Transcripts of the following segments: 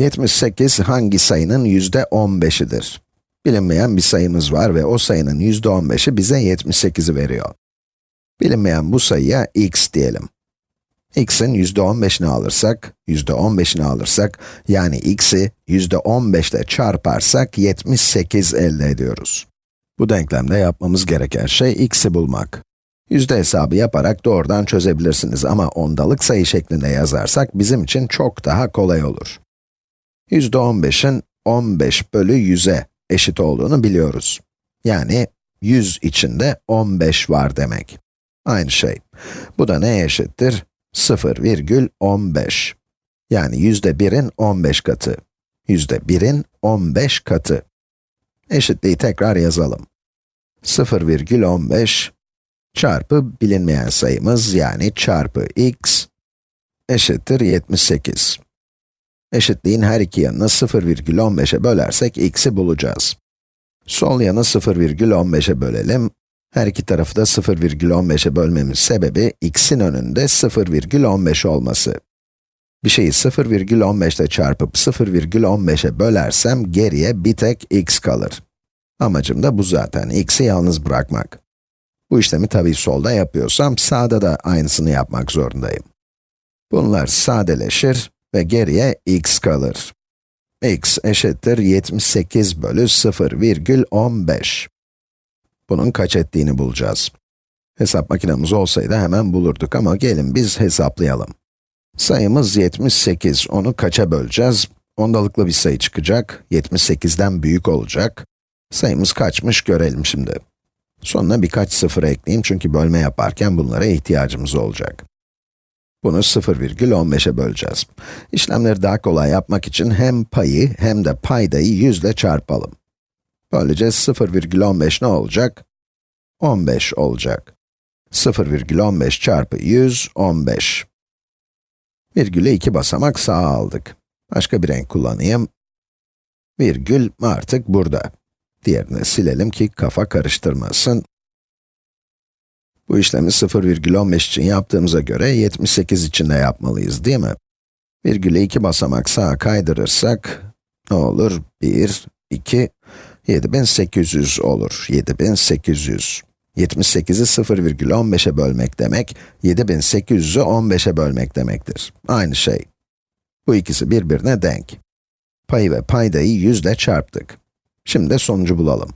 78 hangi sayının yüzde 15'idir? Bilinmeyen bir sayımız var ve o sayının yüzde 15'i bize 78'i veriyor. Bilinmeyen bu sayıya x diyelim. x'in yüzde 15'ini alırsak, yüzde 15'ini alırsak, yani x'i yüzde 15 ile çarparsak 78 elde ediyoruz. Bu denklemde yapmamız gereken şey x'i bulmak. Yüzde hesabı yaparak doğrudan çözebilirsiniz ama ondalık sayı şeklinde yazarsak bizim için çok daha kolay olur. Yüzde 15'in 15 bölü 100'e eşit olduğunu biliyoruz. Yani 100 içinde 15 var demek. Aynı şey. Bu da neye eşittir? 0,15. Yani yüzde 1'in 15 katı. Yüzde 1'in 15 katı. Eşitliği tekrar yazalım. 0,15 çarpı bilinmeyen sayımız yani çarpı x eşittir 78. Eşitliğin her iki yanını 0,15'e bölersek x'i bulacağız. Sol yanı 0,15'e bölelim. Her iki tarafı da 0,15'e bölmemin sebebi x'in önünde 0,15 olması. Bir şeyi 0,15 ile çarpıp 0,15'e bölersem geriye bir tek x kalır. Amacım da bu zaten, x'i yalnız bırakmak. Bu işlemi tabii solda yapıyorsam, sağda da aynısını yapmak zorundayım. Bunlar sadeleşir ve geriye x kalır. x eşittir 78 bölü 0,15. Bunun kaç ettiğini bulacağız. Hesap makinemiz olsaydı hemen bulurduk ama gelin biz hesaplayalım. Sayımız 78, onu kaça böleceğiz? Ondalıklı bir sayı çıkacak, 78'den büyük olacak. Sayımız kaçmış görelim şimdi. Sonuna birkaç sıfır ekleyeyim çünkü bölme yaparken bunlara ihtiyacımız olacak. Bunu 0,15'e böleceğiz. İşlemleri daha kolay yapmak için hem payı hem de paydayı 100 ile çarpalım. Böylece 0,15 ne olacak? 15 olacak. 0,15 çarpı 100, 15. Virgülü iki basamak sağa aldık. Başka bir renk kullanayım. Virgül artık burada. Diğerini silelim ki kafa karıştırmasın. Bu işlemi 0,15 için yaptığımıza göre 78 için de yapmalıyız değil mi? Virgülü iki basamak sağa kaydırırsak, ne olur? 1, 2, 7800 olur. 7800. 78'i 0,15'e bölmek demek, 7800'ü 15'e bölmek demektir. Aynı şey. Bu ikisi birbirine denk. Payı ve paydayı 100 ile çarptık. Şimdi sonucu bulalım.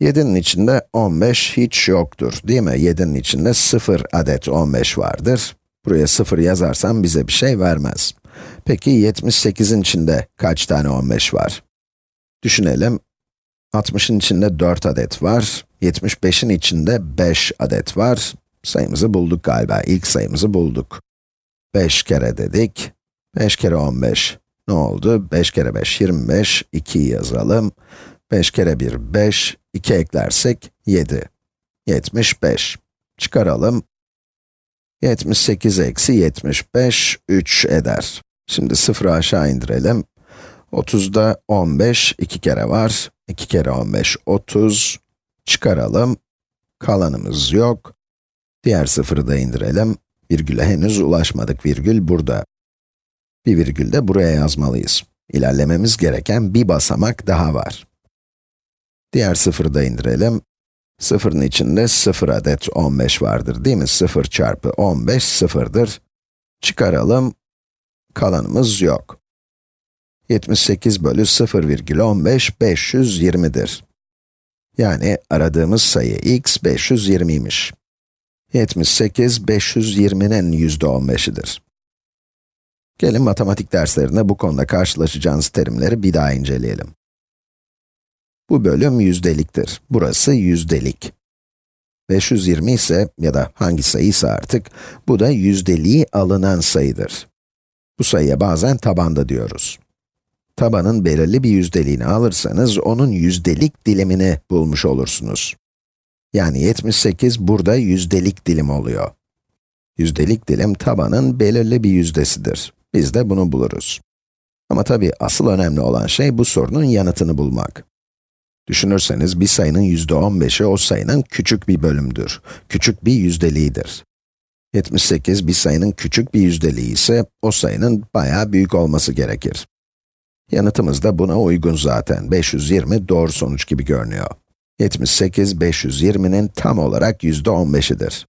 7'nin içinde 15 hiç yoktur, değil mi? 7'nin içinde 0 adet 15 vardır. Buraya 0 yazarsam bize bir şey vermez. Peki 78'in içinde kaç tane 15 var? Düşünelim. 60'ın içinde 4 adet var. 75'in içinde 5 adet var. Sayımızı bulduk galiba. İlk sayımızı bulduk. 5 kere dedik. 5 kere 15. Ne oldu? 5 kere 5, 25. 2'yi yazalım. 5 kere 1, 5. 2 eklersek 7. 75. Çıkaralım. 78 eksi 75, 3 eder. Şimdi 0'ı aşağı indirelim. 30'da 15, 2 kere var. 2 kere 15, 30. Çıkaralım. Kalanımız yok. Diğer sıfırı da indirelim. Virgüle henüz ulaşmadık. Virgül burada. Bir virgül de buraya yazmalıyız. İlerlememiz gereken bir basamak daha var. Diğer sıfırı da indirelim. Sıfırın içinde 0 adet 15 vardır değil mi? 0 çarpı 15 sıfırdır. Çıkaralım. Kalanımız yok. 78 bölü 0,15 520'dir. Yani aradığımız sayı x 520'ymiş. 78, 520'nin yüzde 15'idir. Gelin matematik derslerinde bu konuda karşılaşacağınız terimleri bir daha inceleyelim. Bu bölüm yüzdeliktir. Burası yüzdelik. 520 ise ya da hangi sayıysa artık, bu da yüzdeliği alınan sayıdır. Bu sayıya bazen tabanda diyoruz. Tabanın belirli bir yüzdeliğini alırsanız, onun yüzdelik dilimini bulmuş olursunuz. Yani 78 burada yüzdelik dilim oluyor. Yüzdelik dilim tabanın belirli bir yüzdesidir. Biz de bunu buluruz. Ama tabii asıl önemli olan şey bu sorunun yanıtını bulmak. Düşünürseniz bir sayının yüzde 15'i o sayının küçük bir bölümdür. Küçük bir yüzdeliğidir. 78 bir sayının küçük bir yüzdeliği ise o sayının bayağı büyük olması gerekir. Yanıtımız da buna uygun zaten. 520 doğru sonuç gibi görünüyor. 78, 520'nin tam olarak yüzde 15'idir.